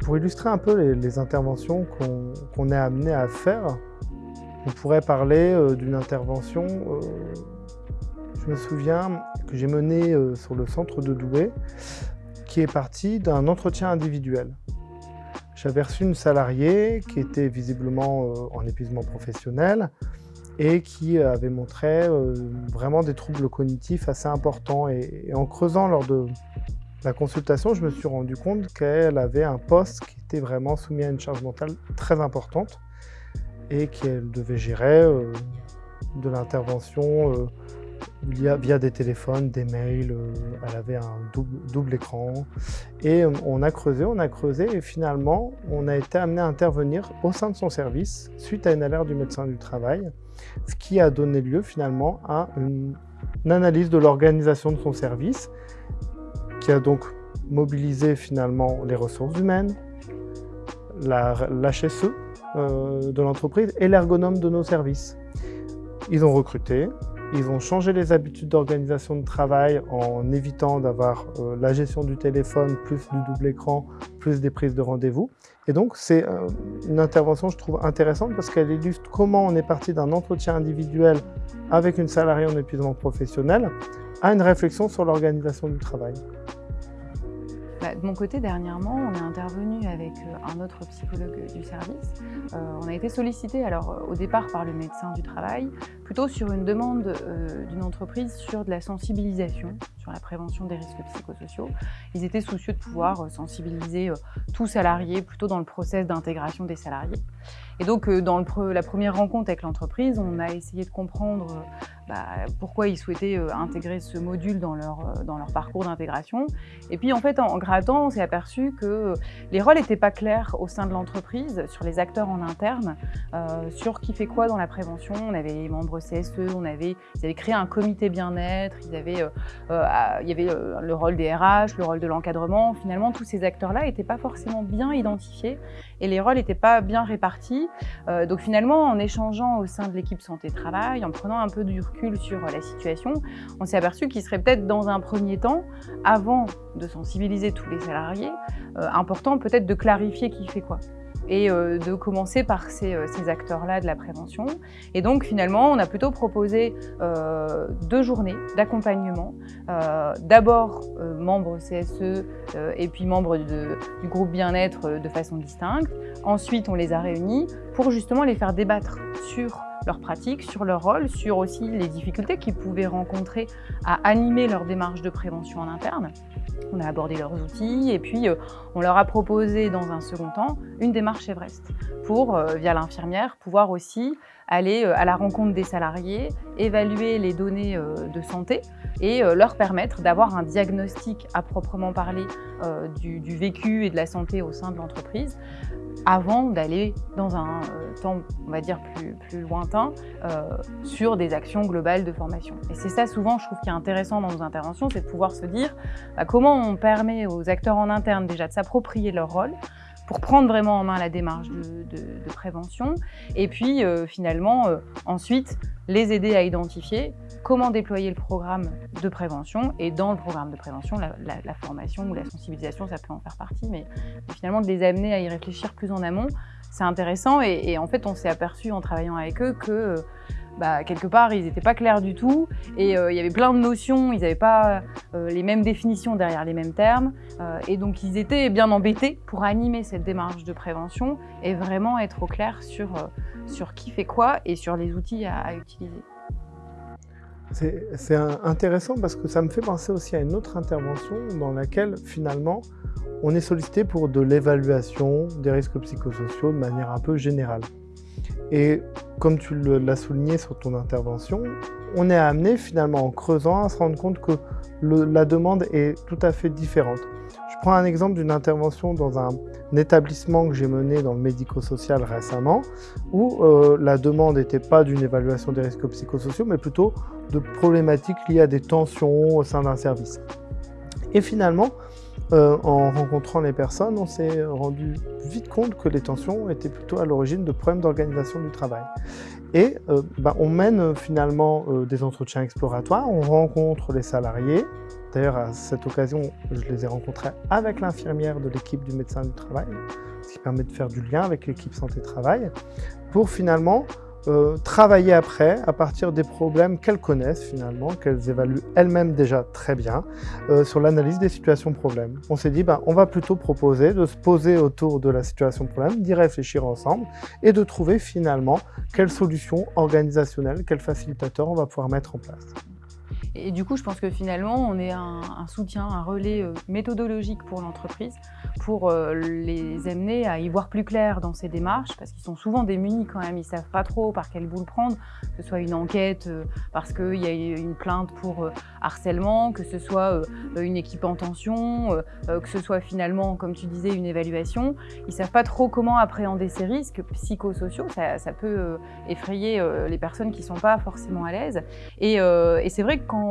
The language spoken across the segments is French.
Pour illustrer un peu les, interventions qu'on est amené à faire, on pourrait parler euh, d'une intervention, euh, je me souviens, que j'ai menée euh, sur le centre de Douai, qui est partie d'un entretien individuel. J'avais reçu une salariée qui était visiblement en épuisement professionnel et qui avait montré vraiment des troubles cognitifs assez importants. Et, en creusant lors de la consultation, je me suis rendu compte qu'elle avait un poste qui était vraiment soumis à une charge mentale très importante et qu'elle devait gérer euh, de l'intervention euh, via, des téléphones, des mails, euh, elle avait un double, écran. Et on a creusé, on a creusé et finalement, on a été amené à intervenir au sein de son service suite à une alerte du médecin du travail, ce qui a donné lieu finalement à une, analyse de l'organisation de son service qui a donc mobilisé finalement les ressources humaines, l'HSE, euh, de l'entreprise et l'ergonome de nos services. Ils ont recruté, ils ont changé les habitudes d'organisation de travail en évitant d'avoir euh, la gestion du téléphone, plus du double écran, plus des prises de rendez-vous. Et donc, c'est euh, une intervention, je trouve, intéressante parce qu'elle illustre comment on est parti d'un entretien individuel avec une salariée en épuisement professionnel à une réflexion sur l'organisation du travail. Bah, de mon côté, dernièrement, on est intervenu avec euh, un autre psychologue du service. Euh, on a été sollicité alors euh, au départ par le médecin du travail, plutôt sur une demande d'une entreprise sur de la sensibilisation, sur la prévention des risques psychosociaux. Ils étaient soucieux de pouvoir sensibiliser tout salarié plutôt dans le process d'intégration des salariés. Et donc, dans la première rencontre avec l'entreprise, on a essayé de comprendre bah, pourquoi ils souhaitaient intégrer ce module dans leur, dans leur parcours d'intégration. Et puis, en fait, en grattant, on s'est aperçu que les rôles n'étaient pas clairs au sein de l'entreprise, sur les acteurs en interne, euh, sur qui fait quoi dans la prévention. On avait les membres CSE, on avait, ils avaient créé un comité bien-être, euh, euh, il y avait le rôle des RH, le rôle de l'encadrement. Finalement, tous ces acteurs-là n'étaient pas forcément bien identifiés et les rôles n'étaient pas bien répartis. donc finalement, en échangeant au sein de l'équipe santé-travail, en prenant un peu du recul sur la situation, on s'est aperçu qu'il serait peut-être dans un premier temps, avant de sensibiliser tous les salariés, important peut-être de clarifier qui fait quoi et euh, de commencer par euh, ces, acteurs-là de la prévention. Et donc finalement, on a plutôt proposé euh, deux journées d'accompagnement. D'abord membres CSE et puis membres du groupe bien-être de façon distincte. Ensuite, on les a réunis pour justement les faire débattre sur leurs pratiques, sur leur rôle, sur aussi les difficultés qu'ils pouvaient rencontrer à animer leur démarche de prévention en interne. On a abordé leurs outils et puis euh, on leur a proposé dans un second temps une démarche Everest pour, euh, via l'infirmière, pouvoir aussi aller euh, à la rencontre des salariés, évaluer les données de santé et leur permettre d'avoir un diagnostic à proprement parler du, vécu et de la santé au sein de l'entreprise avant d'aller dans un temps, on va dire, plus, lointain sur des actions globales de formation. Et c'est ça souvent, je trouve, qui est intéressant dans nos interventions, c'est de pouvoir se dire bah, comment on permet aux acteurs en interne déjà de s'approprier leur rôle, pour prendre vraiment en main la démarche de, prévention et puis euh, finalement euh, ensuite les aider à identifier comment déployer le programme de prévention et dans le programme de prévention, la, formation ou la sensibilisation, ça peut en faire partie, mais, finalement de les amener à y réfléchir plus en amont, c'est intéressant et, en fait on s'est aperçu en travaillant avec eux que euh, bah, quelque part, ils n'étaient pas clairs du tout. Et euh, il y avait plein de notions, ils n'avaient pas euh, les mêmes définitions derrière les mêmes termes. Euh, et donc, ils étaient bien embêtés pour animer cette démarche de prévention et vraiment être au clair sur, sur qui fait quoi et sur les outils à, utiliser. C'est intéressant parce que ça me fait penser aussi à une autre intervention dans laquelle, finalement, on est sollicité pour de l'évaluation des risques psychosociaux de manière un peu générale. Et comme tu l'as souligné sur ton intervention, on est amené finalement en creusant à se rendre compte que la demande est tout à fait différente. Je prends un exemple d'une intervention dans un, établissement que j'ai mené dans le médico-social récemment, où euh, la demande n'était pas d'une évaluation des risques psychosociaux, mais plutôt de problématiques liées à des tensions au sein d'un service. Et finalement, euh, en rencontrant les personnes, on s'est rendu vite compte que les tensions étaient plutôt à l'origine de problèmes d'organisation du travail. Et bah, on mène finalement des entretiens exploratoires, on rencontre les salariés. D'ailleurs, à cette occasion, je les ai rencontrés avec l'infirmière de l'équipe du médecin du travail, ce qui permet de faire du lien avec l'équipe santé-travail, pour finalement euh, travailler après à partir des problèmes qu'elles connaissent finalement, qu'elles évaluent elles-mêmes déjà très bien, euh, sur l'analyse des situations problèmes. On s'est dit, ben, on va plutôt proposer de se poser autour de la situation problème, d'y réfléchir ensemble et de trouver finalement quelles solutions organisationnelles, quels facilitateurs on va pouvoir mettre en place. Et du coup, je pense que finalement, on est un, soutien, un relais euh, méthodologique pour l'entreprise pour euh, les amener à y voir plus clair dans ces démarches, parce qu'ils sont souvent démunis quand même, ils ne savent pas trop par quel bout le prendre, que ce soit une enquête euh, parce qu'il y a une plainte pour harcèlement, que ce soit une équipe en tension, que ce soit finalement, comme tu disais, une évaluation. Ils ne savent pas trop comment appréhender ces risques psychosociaux, ça, ça peut effrayer les personnes qui ne sont pas forcément à l'aise. Et, et c'est vrai que quand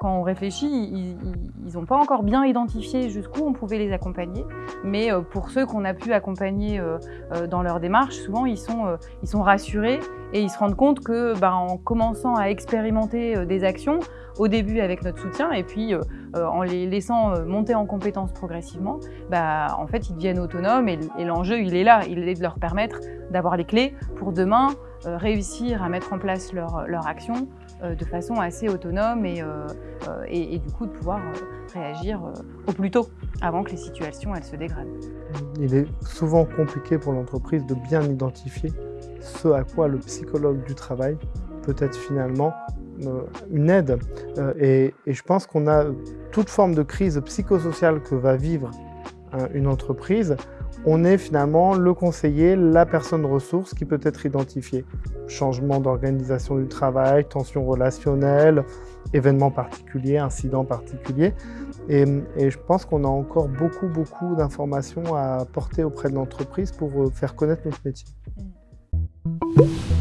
quand, on réfléchit, ils n'ont pas encore bien identifié jusqu'où on pouvait les accompagner. Mais euh, pour ceux qu'on a pu accompagner euh, euh, dans leur démarche, souvent ils sont, rassurés et ils se rendent compte que bah, en commençant à expérimenter des actions, au début avec notre soutien et puis en les laissant monter en compétences progressivement, bah, en fait ils deviennent autonomes et, l'enjeu il est là, il est de leur permettre d'avoir les clés pour demain réussir à mettre en place leur, leur action euh, de façon assez autonome et, euh, euh, et, du coup de pouvoir réagir au plus tôt avant que les situations elles se dégradent. Il est souvent compliqué pour l'entreprise de bien identifier ce à quoi le psychologue du travail peut être finalement une aide. Et, et je pense qu'on a toute forme de crise psychosociale que va vivre une entreprise on est finalement le conseiller, la personne ressource qui peut être identifiée. Changement d'organisation du travail, tension relationnelle, événements particuliers, incidents particuliers. Et, je pense qu'on a encore beaucoup, beaucoup d'informations à apporter auprès de l'entreprise pour euh, faire connaître notre métier. Mmh.